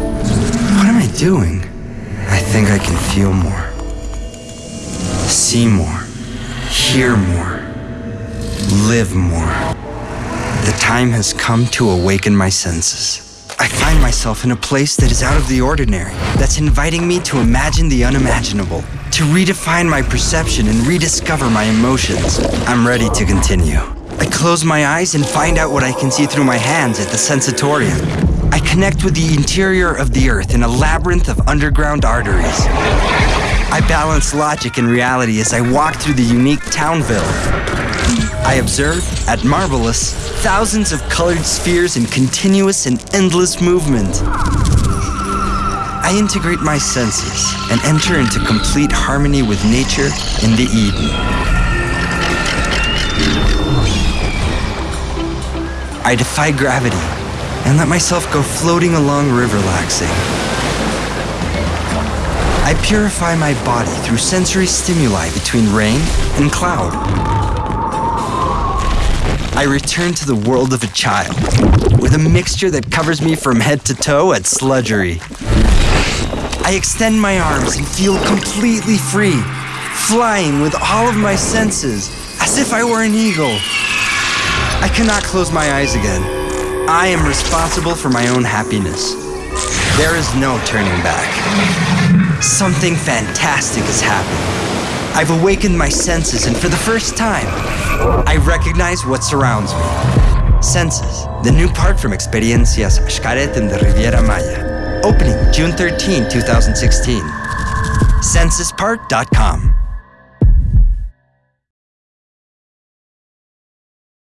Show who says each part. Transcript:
Speaker 1: What am I doing? I think I can feel more, see more, hear more, live more. The time has come to awaken my senses. I find myself in a place that is out of the ordinary, that's inviting me to imagine the unimaginable, to redefine my perception and rediscover my emotions. I'm ready to continue. I close my eyes and find out what I can see through my hands at the Xensatorium. I connect with the interior of the earth in a labyrinth of underground arteries. I balance logic and reality as I walk through the unique Townville. I observe, at Marvelous, thousands of colored spheres in continuous and endless movement. I integrate my senses and enter into complete harmony with nature in the Eden. I defy gravity and let myself go floating along river laxing. I purify my body through sensory stimuli between rain and cloud. I return to the world of a child with a mixture that covers me from head to toe at sludgery. I extend my arms and feel completely free, flying with all of my senses as if I were an eagle. I cannot close my eyes again. I am responsible for my own happiness. There is no turning back. Something fantastic has happened. I've awakened my senses, and for the first time, I recognize what surrounds me. Xenses, the new park from Experiencias Xcaret in the Riviera Maya. Opening June 13, 2016. Sensuspark.com.